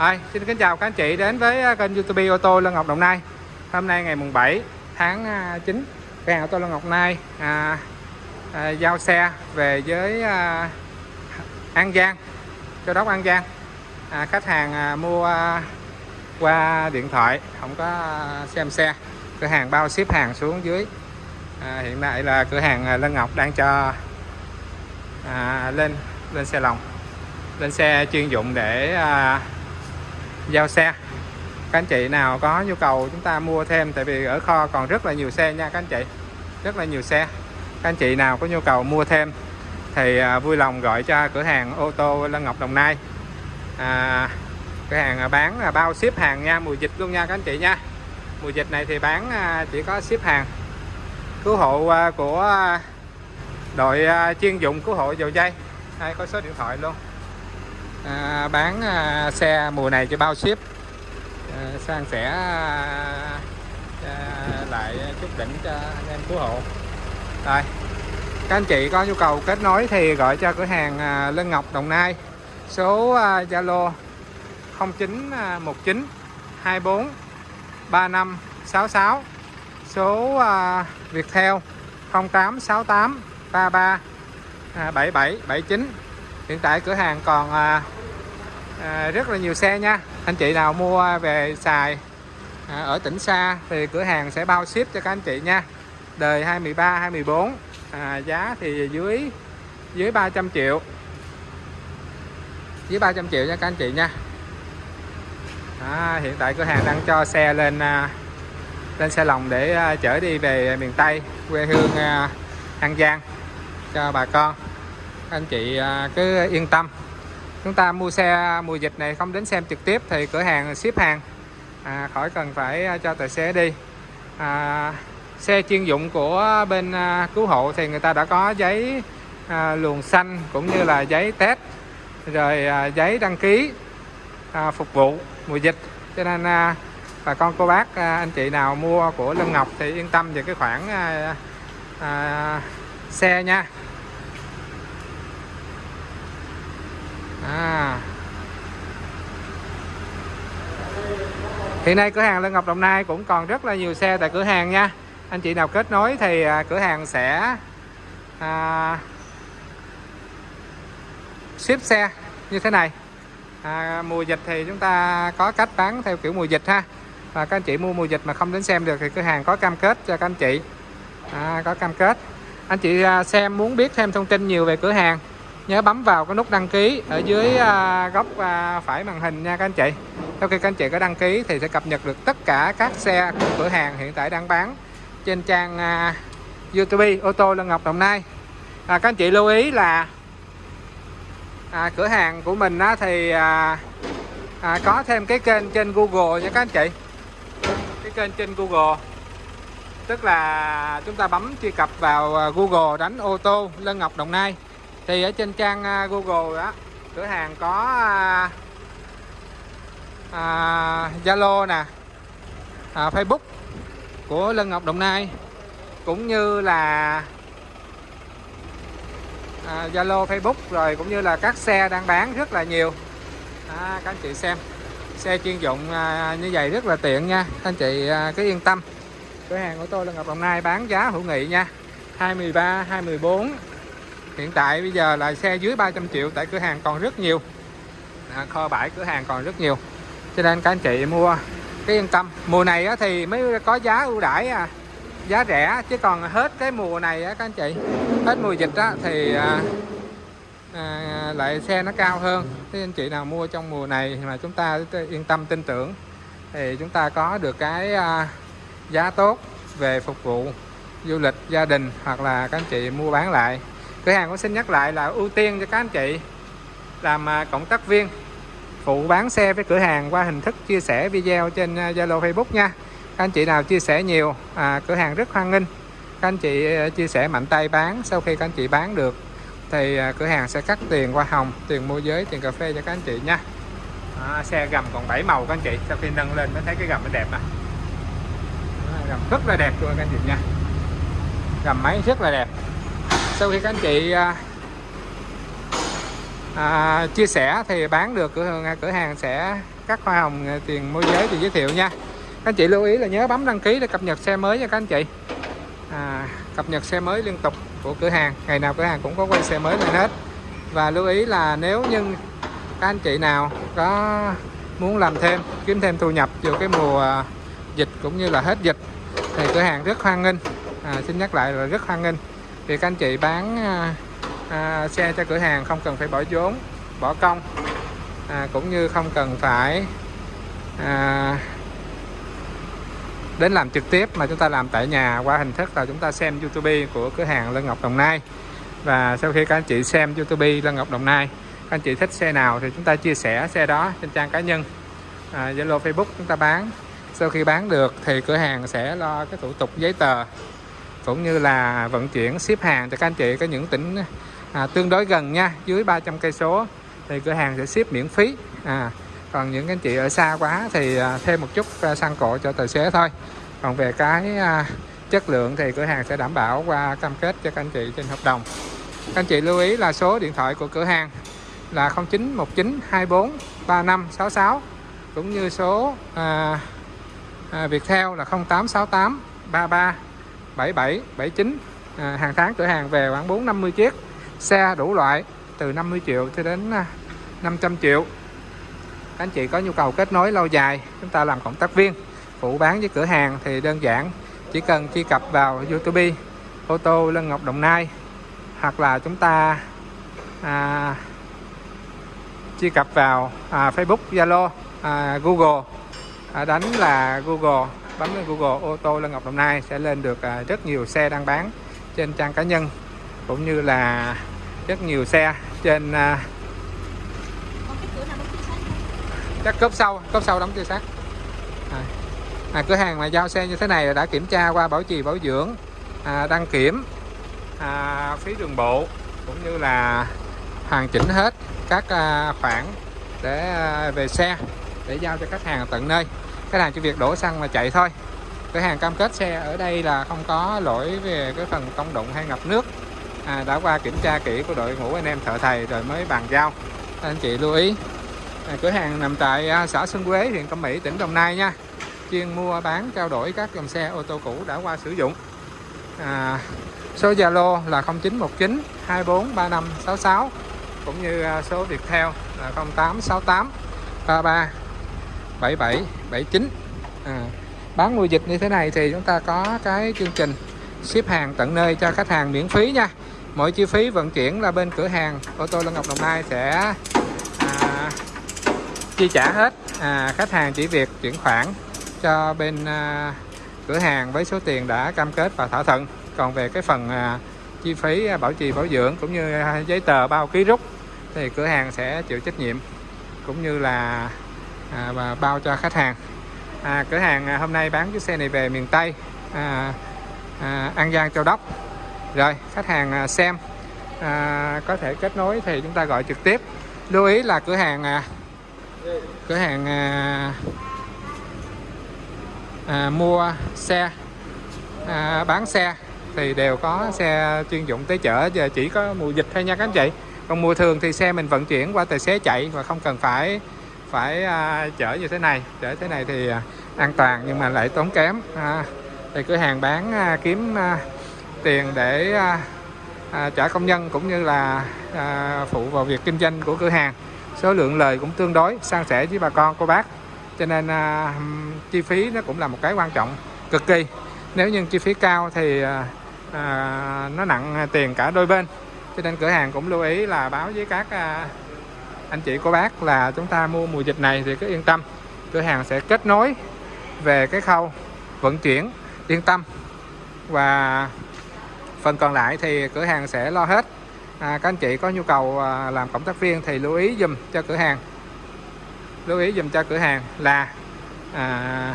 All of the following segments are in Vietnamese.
Rồi, xin kính chào các anh chị đến với à, kênh YouTube ô tô Lân Ngọc Đồng Nai. Hôm nay ngày mùng 7 tháng 9, cửa hàng ô tô Lân Ngọc Đồng Nai à, à, giao xe về với à, An Giang, Châu Đốc An Giang. À, khách hàng à, mua à, qua điện thoại, không có à, xem xe. Cửa hàng bao ship hàng xuống dưới. À, hiện tại là cửa hàng à, Lân Ngọc đang cho à, lên lên xe lòng lên xe chuyên dụng để à, giao xe. Các anh chị nào có nhu cầu chúng ta mua thêm tại vì ở kho còn rất là nhiều xe nha các anh chị. Rất là nhiều xe. Các anh chị nào có nhu cầu mua thêm thì à, vui lòng gọi cho cửa hàng ô tô Lân Ngọc Đồng Nai. À, cửa hàng à, bán là bao ship hàng nha mùa dịch luôn nha các anh chị nha. Mùa dịch này thì bán à, chỉ có ship hàng. Cứu hộ của đội chuyên dụng cứu hộ dầu dây. Đây có số điện thoại luôn à, bán à, xe mùa này cho bao ship? À, sang sẻ à, à, lại chút đỉnh cho anh em cứu hộ. Rồi các anh chị có nhu cầu kết nối thì gọi cho cửa hàng à, Lân Ngọc Đồng Nai. Số à, Zalo 0919 24 35 66 số à, Viettel 0868 33 77 79 hiện tại cửa hàng còn à, à, rất là nhiều xe nha. Anh chị nào mua về xài à, ở tỉnh xa thì cửa hàng sẽ bao ship cho các anh chị nha. Đời 23 24 à, giá thì dưới dưới 300 triệu. Dưới 300 triệu nha các anh chị nha. À, hiện tại cửa hàng đang cho xe lên à, lên xe lòng để à, chở đi về miền Tây quê hương à, An Giang cho bà con anh chị à, cứ yên tâm. Chúng ta mua xe mùa dịch này không đến xem trực tiếp thì cửa hàng ship hàng. À, khỏi cần phải à, cho tài xế đi. À, xe chuyên dụng của bên à, cứu hộ thì người ta đã có giấy à, luồng xanh cũng như là giấy test rồi à, giấy đăng ký à, phục vụ mùa dịch. Cho nên à, bà con cô bác à, anh chị nào mua của Lân Ngọc thì yên tâm về cái khoản à, à, xe nha. À. hiện nay cửa hàng Lân Ngọc Đồng Nai cũng còn rất là nhiều xe tại cửa hàng nha. Anh chị nào kết nối thì à, cửa hàng sẽ à, ship xe như thế này. À, mùa dịch thì chúng ta có cách bán theo kiểu mùa dịch ha. Và các anh chị mua mùa dịch mà không đến xem được thì cửa hàng có cam kết cho các anh chị. À, có cam kết. Anh chị à, xem muốn biết thêm thông tin nhiều về cửa hàng nhớ bấm vào cái nút đăng ký ở dưới à, góc à, phải màn hình nha các anh chị. Sau khi các anh chị có đăng ký thì sẽ cập nhật được tất cả các xe của cửa hàng hiện tại đang bán trên trang à, YouTube ô tô Lân Ngọc Đồng Nai. À, các anh chị lưu ý là à, cửa hàng của mình á, thì à, à, có thêm cái kênh trên Google nha các anh chị. Cái kênh trên Google tức là chúng ta bấm truy cập vào Google đánh ô tô Lân Ngọc Đồng Nai thì ở trên trang à, Google đó cửa hàng có à, à, Zalo nè à, Facebook của Lân Ngọc Đồng Nai cũng như là à, Zalo à, Facebook rồi cũng như là các xe đang bán rất là nhiều. À, các anh chị xem xe chuyên dụng à, như vậy rất là tiện nha. Các anh chị à, cứ yên tâm. Cửa hàng của tôi là Ngọc Đồng Nai bán giá hữu nghị nha. 213 214 hiện tại bây giờ là xe dưới 300 triệu tại cửa hàng còn rất nhiều. À, kho bãi cửa hàng còn rất nhiều. Cho nên các anh chị mua cái yên tâm. Mùa này á, thì mới có giá ưu đãi à giá rẻ chứ còn hết cái mùa này á các anh chị hết mùa dịch á thì à, à, lại xe nó cao hơn. Thế anh chị nào mua trong mùa này mà chúng ta yên tâm tin tưởng thì chúng ta có được cái à, giá tốt về phục vụ du lịch gia đình hoặc là các anh chị mua bán lại cửa hàng cũng xin nhắc lại là ưu tiên cho các anh chị làm à, cộng tác viên phụ bán xe với cửa hàng qua hình thức chia sẻ video trên à, Zalo Facebook nha. Các anh chị nào chia sẻ nhiều à, cửa hàng rất hoan nghênh. Các anh chị à, chia sẻ mạnh tay bán sau khi các anh chị bán được thì cửa hàng sẽ cắt tiền qua hồng tiền môi giới tiền cà phê cho các anh chị nha. À, xe gầm còn 7 màu các anh chị sau khi nâng lên mới thấy cái gầm nó đẹp nè. Gầm rất là đẹp luôn các anh chị nha. Gầm máy rất là đẹp sau khi các anh chị à, à, chia sẻ thì bán được cửa hàng cửa hàng sẽ các hoa hồng à, tiền môi giới thì giới thiệu nha. Các anh chị lưu ý là nhớ bấm đăng ký để cập nhật xe mới nha các anh chị. À, cập nhật xe mới liên tục của cửa hàng. Ngày nào cửa hàng cũng có quay xe mới lên hết. Và lưu ý là nếu như các anh chị nào có muốn làm thêm kiếm thêm thu nhập vào cái mùa à, dịch cũng như là hết dịch thì cửa hàng rất hoan nghênh. À, xin nhắc lại là rất hoan nghênh thì các anh chị bán à, à, xe cho cửa hàng không cần phải bỏ vốn bỏ công. À, cũng như không cần phải à, đến làm trực tiếp mà chúng ta làm tại nhà qua hình thức là chúng ta xem YouTube của cửa hàng Lân Ngọc Đồng Nai. Và sau khi các anh chị xem YouTube Lân Ngọc Đồng Nai các anh chị thích xe nào thì chúng ta chia sẻ xe đó trên trang cá nhân. À, Zalo à, Facebook chúng ta bán. Sau khi bán được thì cửa hàng sẽ lo cái thủ tục giấy tờ cũng như là vận chuyển ship hàng cho các anh chị có những tỉnh à, tương đối gần nha dưới 300 cây số thì cửa hàng sẽ ship miễn phí. À, còn những anh chị ở xa quá thì à, thêm một chút à, xăng cộ cho tài xế thôi. Còn về cái à, chất lượng thì cửa hàng sẽ đảm bảo qua cam kết cho các anh chị trên hợp đồng. Các anh chị lưu ý là số điện thoại của cửa hàng là 0919 24 3566 cũng như số à, à, Viettel là 0868 33 77 79 à, hàng tháng cửa hàng về khoảng 4 50 chiếc. Xe đủ loại từ 50 triệu cho đến à, 500 triệu. Các anh chị có nhu cầu kết nối lâu dài chúng ta làm cộng tác viên. Phụ bán với cửa hàng thì đơn giản chỉ cần truy cập vào YouTube ô tô Lân Ngọc Đồng Nai hoặc là chúng ta à, truy cập vào à, Facebook Zalo à, Google. À, đánh là Google bấm lên Google ô tô Lân Ngọc Đồng Nai sẽ lên được à, rất nhiều xe đang bán trên trang cá nhân cũng như là rất nhiều xe trên các chắc cốp sau cốp sau đóng chưa sát à, à, cửa hàng mà giao xe như thế này đã kiểm tra qua bảo trì bảo dưỡng à, đăng kiểm à, phí đường bộ cũng như là hoàn chỉnh hết các à, khoản để à, về xe để giao cho khách hàng tận nơi khách hàng chỉ việc đổ xăng mà chạy thôi. Cửa hàng cam kết xe ở đây là không có lỗi về cái phần công đụng hay ngập nước. À, đã qua kiểm tra kỹ của đội ngũ anh em thợ thầy rồi mới bàn giao. Anh chị lưu ý à, cửa hàng nằm tại à, xã Xuân Quế huyện Cẩm Mỹ tỉnh Đồng Nai nha. Chuyên mua bán trao đổi các dòng xe ô tô cũ đã qua sử dụng. À, số Zalo là 0919 243566 cũng như à, số Viettel là 0868 33 77 79 à, bán mùa dịch như thế này thì chúng ta có cái chương trình ship hàng tận nơi cho khách hàng miễn phí nha. Mọi chi phí vận chuyển là bên cửa hàng ô tô Lân Ngọc Đồng Nai sẽ à, chi trả hết. À, khách hàng chỉ việc chuyển khoản cho bên à, cửa hàng với số tiền đã cam kết và thỏa thuận. Còn về cái phần à, chi phí bảo trì bảo dưỡng cũng như à, giấy tờ bao ký rút thì cửa hàng sẽ chịu trách nhiệm cũng như là à, và bao cho khách hàng. À, cửa hàng à, hôm nay bán chiếc xe này về miền Tây à, à, An Giang Châu Đốc. Rồi khách hàng à, xem. À, có thể kết nối thì chúng ta gọi trực tiếp. Lưu ý là cửa hàng à, cửa hàng à, à, mua xe à, bán xe thì đều có xe chuyên dụng tới chở. Giờ chỉ có mùa dịch thôi nha các anh chị. Còn mùa thường thì xe mình vận chuyển qua tài xế chạy và không cần phải phải à, chở như thế này. Chở thế này thì à, an toàn nhưng mà lại tốn kém à, thì cửa hàng bán à, kiếm à, tiền để à, à, trả công nhân cũng như là à, phụ vào việc kinh doanh của cửa hàng. Số lượng lời cũng tương đối san sẻ với bà con cô bác. Cho nên à, chi phí nó cũng là một cái quan trọng cực kỳ. Nếu như chi phí cao thì à, à, nó nặng tiền cả đôi bên. Cho nên cửa hàng cũng lưu ý là báo với các à, anh chị cô bác là chúng ta mua mùa dịch này thì cứ yên tâm. Cửa hàng sẽ kết nối về cái khâu vận chuyển yên tâm. Và phần còn lại thì cửa hàng sẽ lo hết. À, các anh chị có nhu cầu à, làm cộng tác viên thì lưu ý dùm cho cửa hàng. Lưu ý dùm cho cửa hàng là à,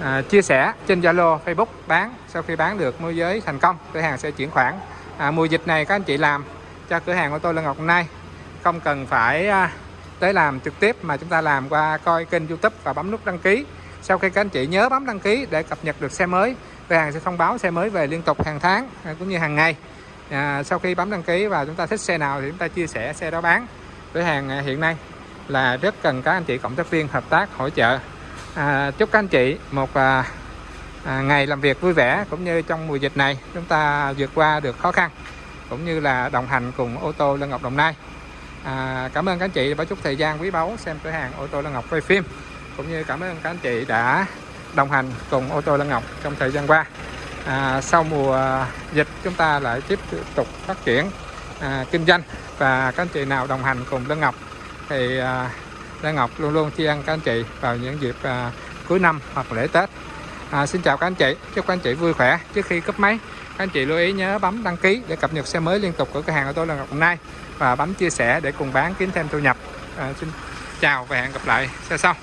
à, chia sẻ trên Zalo Facebook bán. Sau khi bán được môi giới thành công cửa hàng sẽ chuyển khoản. À, mùa dịch này các anh chị làm cho cửa hàng của tôi là Ngọc Nay không cần phải à, tới làm trực tiếp mà chúng ta làm qua coi kênh youtube và bấm nút đăng ký. Sau khi các anh chị nhớ bấm đăng ký để cập nhật được xe mới cửa hàng sẽ thông báo xe mới về liên tục hàng tháng à, cũng như hàng ngày. À, sau khi bấm đăng ký và chúng ta thích xe nào thì chúng ta chia sẻ xe đó bán cửa hàng à, hiện nay. Là rất cần các anh chị cộng tác viên hợp tác hỗ trợ. À, chúc các anh chị một à, à, ngày làm việc vui vẻ cũng như trong mùa dịch này chúng ta vượt qua được khó khăn cũng như là đồng hành cùng ô tô Lân Ngọc Đồng Nai à, cảm ơn các anh chị đã chút thời gian quý báu xem cửa hàng ô tô Lan Ngọc quay phim. Cũng như cảm ơn các anh chị đã đồng hành cùng ô tô Lan Ngọc trong thời gian qua. À, sau mùa dịch chúng ta lại tiếp tục phát triển à, kinh doanh. Và các anh chị nào đồng hành cùng Lan Ngọc thì à, Lan Ngọc luôn luôn tri ân các anh chị vào những dịp à, cuối năm hoặc lễ Tết. À, xin chào các anh chị chúc các anh chị vui khỏe. Trước khi cấp máy các anh chị lưu ý nhớ bấm đăng ký để cập nhật xe mới liên tục của cửa hàng ô tô Lan Ngọc hôm nay và bấm chia sẻ để cùng bán kiếm thêm thu nhập. À, xin chào và hẹn gặp lại. Xe sau